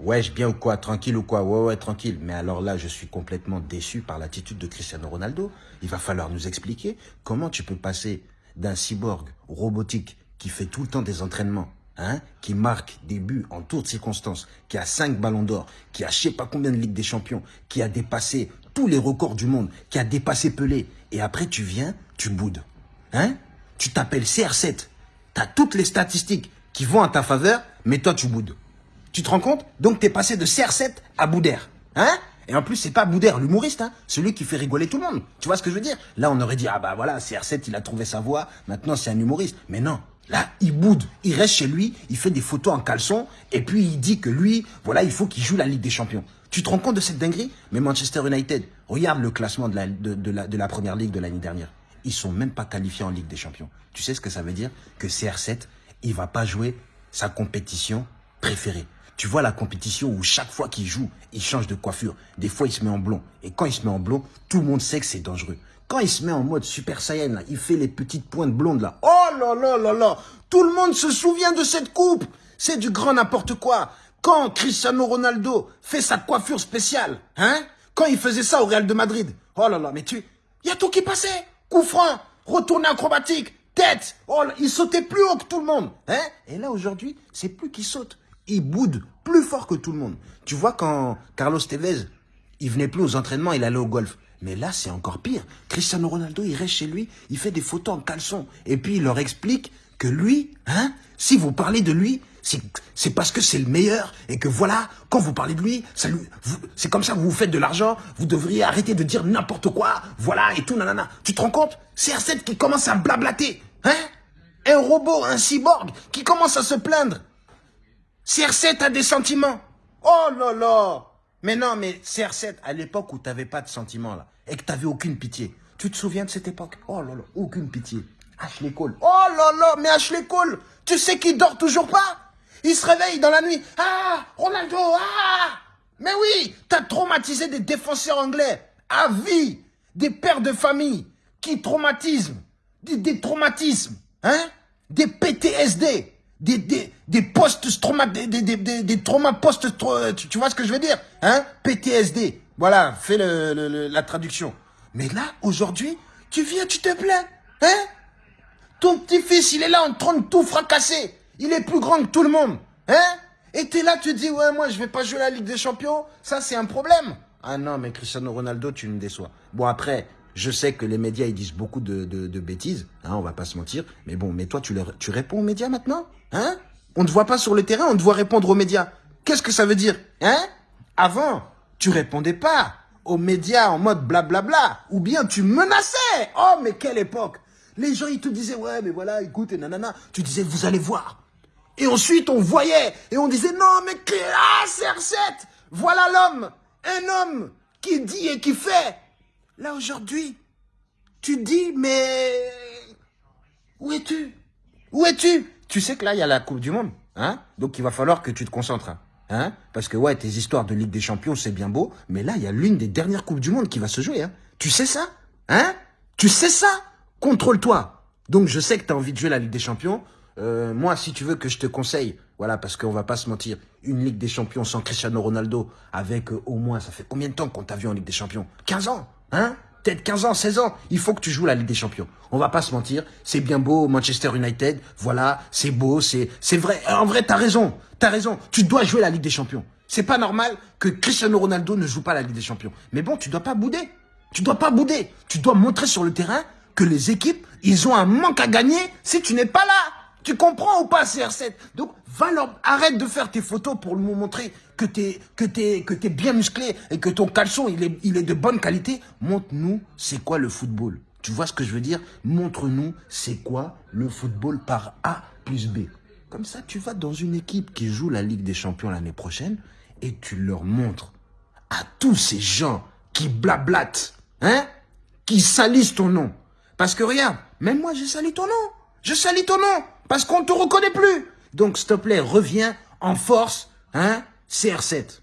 Wesh, bien ou quoi Tranquille ou quoi? Ouais, ouais, tranquille. Mais alors là, je suis complètement déçu par l'attitude de Cristiano Ronaldo. Il va falloir nous expliquer comment tu peux passer d'un cyborg robotique qui fait tout le temps des entraînements, hein, qui marque des buts en toutes circonstances, qui a 5 ballons d'or, qui a je sais pas combien de Ligue des Champions, qui a dépassé tous les records du monde, qui a dépassé Pelé. Et après, tu viens, tu boudes. Hein? Tu t'appelles CR7. Tu as toutes les statistiques qui vont à ta faveur, mais toi, tu boudes. Tu te rends compte? Donc, tu es passé de CR7 à Boudère. Hein? Et en plus, c'est pas Boudère, l'humoriste, hein, celui qui fait rigoler tout le monde. Tu vois ce que je veux dire? Là, on aurait dit, ah bah voilà, CR7, il a trouvé sa voix, maintenant c'est un humoriste. Mais non, là, il boude, il reste chez lui, il fait des photos en caleçon, et puis il dit que lui, voilà, il faut qu'il joue la Ligue des Champions. Tu te rends compte de cette dinguerie? Mais Manchester United, regarde le classement de la, de, la, de la Première Ligue de l'année dernière. Ils sont même pas qualifiés en Ligue des Champions. Tu sais ce que ça veut dire? Que CR7, il va pas jouer sa compétition préférée. Tu vois la compétition où chaque fois qu'il joue, il change de coiffure. Des fois, il se met en blond. Et quand il se met en blond, tout le monde sait que c'est dangereux. Quand il se met en mode Super Saiyan, là, il fait les petites pointes blondes là. Oh là là là là Tout le monde se souvient de cette coupe C'est du grand n'importe quoi. Quand Cristiano Ronaldo fait sa coiffure spéciale, hein Quand il faisait ça au Real de Madrid. Oh là là, mais tu... Il y a tout qui passait. Coup franc, retourné acrobatique, tête. Oh, il sautait plus haut que tout le monde. Hein Et là, aujourd'hui, c'est plus qu'il saute il boude plus fort que tout le monde. Tu vois, quand Carlos Tevez, il venait plus aux entraînements, il allait au golf. Mais là, c'est encore pire. Cristiano Ronaldo, il reste chez lui, il fait des photos en caleçon. Et puis, il leur explique que lui, hein, si vous parlez de lui, c'est parce que c'est le meilleur et que voilà, quand vous parlez de lui, c'est comme ça que vous faites de l'argent, vous devriez arrêter de dire n'importe quoi, voilà, et tout, nanana. Tu te rends compte? C'est R7 qui commence à blablater, hein? Un robot, un cyborg, qui commence à se plaindre CR7 a des sentiments. Oh là Mais non, mais CR7, à l'époque où tu n'avais pas de sentiments, là, et que tu n'avais aucune pitié, tu te souviens de cette époque? Oh là aucune pitié. Ashley Cole. Oh là mais Ashley Cole, tu sais qu'il dort toujours pas? Il se réveille dans la nuit. Ah, Ronaldo, ah Mais oui, tu as traumatisé des défenseurs anglais à vie, des pères de famille qui traumatisent, des traumatismes, hein? Des PTSD des, des, des post-trauma, des, des, des, des traumas post tu, tu vois ce que je veux dire Hein? PTSD. Voilà, fais le, la traduction. Mais là, aujourd'hui, tu viens, tu te plains. Hein? Ton petit-fils, il est là en train de tout fracasser. Il est plus grand que tout le monde. Hein? Et t'es là, tu dis, ouais, moi, je vais pas jouer la Ligue des Champions. Ça, c'est un problème. Ah non, mais Cristiano Ronaldo, tu me déçois. Bon, après, je sais que les médias, ils disent beaucoup de, bêtises, hein, on va pas se mentir. Mais bon, mais toi, tu, leur, tu réponds aux médias maintenant Hein? On ne te voit pas sur le terrain, on te voit répondre aux médias. Qu'est-ce que ça veut dire Hein? Avant, tu répondais pas aux médias en mode blablabla. Ou bien tu menaçais. Oh, mais quelle époque Les gens, ils te disaient, ouais, mais voilà, écoute, et nanana. Tu disais, vous allez voir. Et ensuite, on voyait. Et on disait, non, mais classe R7 Voilà l'homme Un homme qui dit et qui fait Là, aujourd'hui, tu dis, mais où es-tu? Où es-tu? Tu sais que là, il y a la Coupe du Monde. Hein? Donc, il va falloir que tu te concentres. Hein? Parce que, ouais, tes histoires de Ligue des Champions, c'est bien beau. Mais là, il y a l'une des dernières Coupes du Monde qui va se jouer. Hein? Tu sais ça Hein? Tu sais ça? Contrôle-toi. Donc, je sais que tu as envie de jouer la Ligue des Champions. Euh, moi, si tu veux que je te conseille, voilà, parce qu'on va pas se mentir, une Ligue des Champions sans Cristiano Ronaldo, avec euh, au moins, ça fait combien de temps qu'on t'a vu en Ligue des Champions? 15 ans Hein? Peut-être 15 ans, 16 ans. Il faut que tu joues la Ligue des Champions. On va pas se mentir. C'est bien beau, Manchester United. Voilà, c'est beau, c'est c'est vrai. En vrai, t'as raison. T'as raison. Tu dois jouer la Ligue des Champions. C'est pas normal que Cristiano Ronaldo ne joue pas la Ligue des Champions. Mais bon, tu dois pas bouder. Tu dois pas bouder. Tu dois montrer sur le terrain que les équipes, ils ont un manque à gagner si tu n'es pas là. Tu comprends ou pas, CR7 Donc, va leur... arrête de faire tes photos pour nous montrer que t'es es, bien musclé et que ton caleçon, il est, de bonne qualité. Montre-nous c'est quoi le football? Tu vois ce que je veux dire? Montre-nous c'est quoi le football par A plus B. Comme ça, tu vas dans une équipe qui joue la Ligue des Champions l'année prochaine et tu leur montres à tous ces gens qui blablatent, hein Qui salissent ton nom. Parce que regarde, même moi j'ai sali ton nom. Je salis ton nom parce qu'on ne te reconnaît plus. Donc, s'il te reviens en force, hein, CR7.